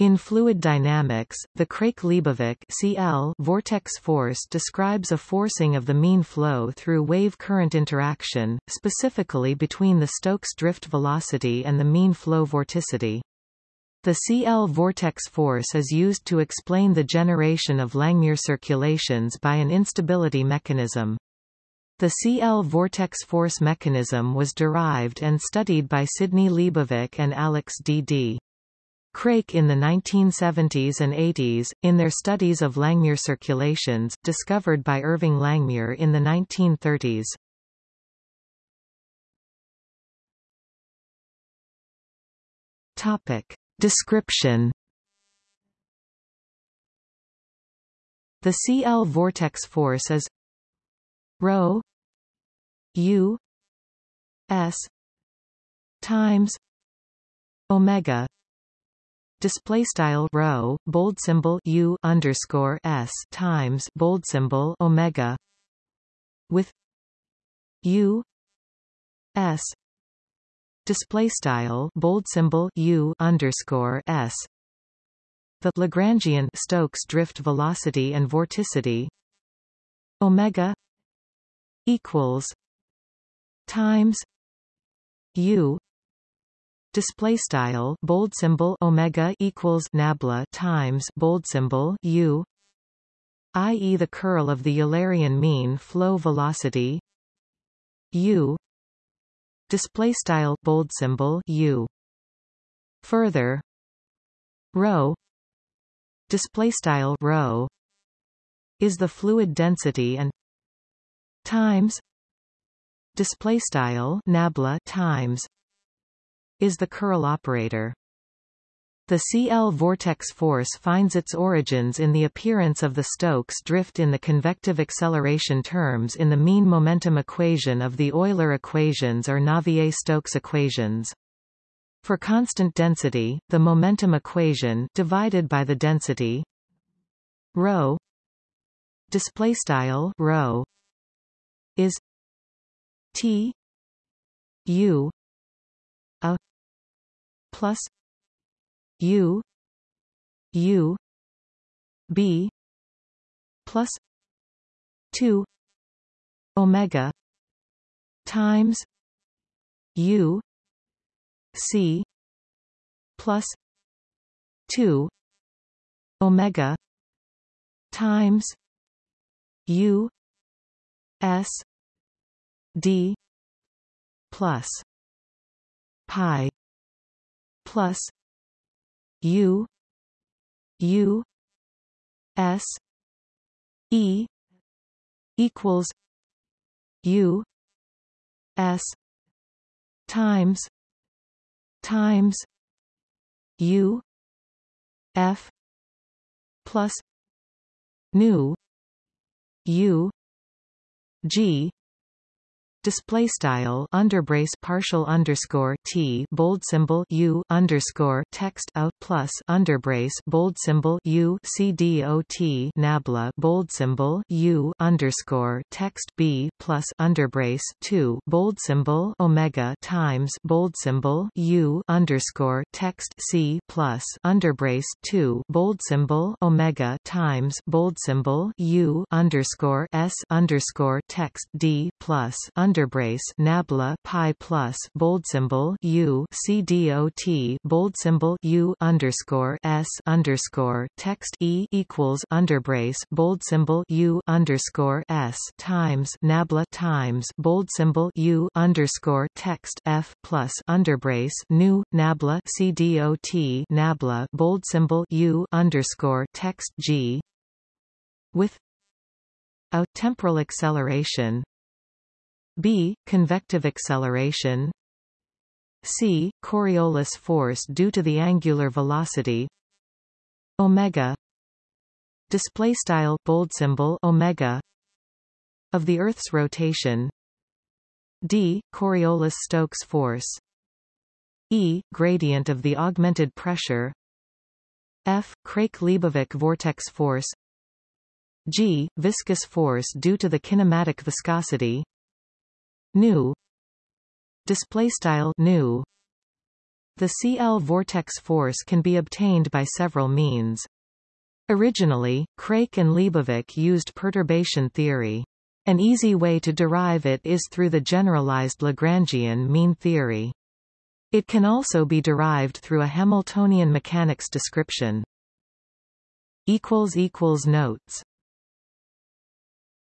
In fluid dynamics, the Craik-Leibovich (CL) vortex force describes a forcing of the mean flow through wave-current interaction, specifically between the Stokes drift velocity and the mean flow vorticity. The CL vortex force is used to explain the generation of Langmuir circulations by an instability mechanism. The CL vortex force mechanism was derived and studied by Sidney Leibovich and Alex D.D. Craik in the 1970s and 80s, in their studies of Langmuir circulations, discovered by Irving Langmuir in the 1930s. Topic. Description The CL vortex force is rho u s times omega display style rho bold symbol u underscore s times bold symbol omega with u s display style bold symbol u underscore s. The Lagrangian Stokes drift velocity and vorticity omega equals times u display style bold symbol omega equals nabla times bold symbol u i.e. the curl of the Eulerian mean flow velocity u display style bold symbol u further rho display style rho is the fluid density and times display style nabla times is the curl operator. The CL vortex force finds its origins in the appearance of the Stokes drift in the convective acceleration terms in the mean momentum equation of the Euler equations or Navier-Stokes equations. For constant density, the momentum equation divided by the density rho display style rho is T U a plus u u b plus 2 omega times u c plus 2 omega times u s d plus pi plus u u s e equals u s times times u f plus nu u g display style underbrace partial underscore t bold symbol u underscore text out plus underbrace bold symbol u c d o t nabla bold symbol u underscore text b plus underbrace two bold symbol omega times bold symbol u underscore text c plus underbrace two bold symbol omega times bold symbol u underscore s underscore text d plus under underbrace nabla pi plus bold symbol u c d o t bold symbol u underscore s underscore text e equals underbrace bold symbol u underscore s times nabla times bold symbol u underscore text f plus underbrace nu nabla c dot nabla bold symbol u underscore text g with a temporal acceleration b. Convective acceleration. C. Coriolis force due to the angular velocity. Omega. Display style bold symbol omega. Of the earth's rotation. D coriolis-stokes force. E gradient of the augmented pressure. F craik-leibovich vortex force. G viscous force due to the kinematic viscosity nu display style nu The CL vortex force can be obtained by several means. Originally, Craik and Leibovich used perturbation theory. An easy way to derive it is through the generalized Lagrangian mean theory. It can also be derived through a Hamiltonian mechanics description. equals equals Notes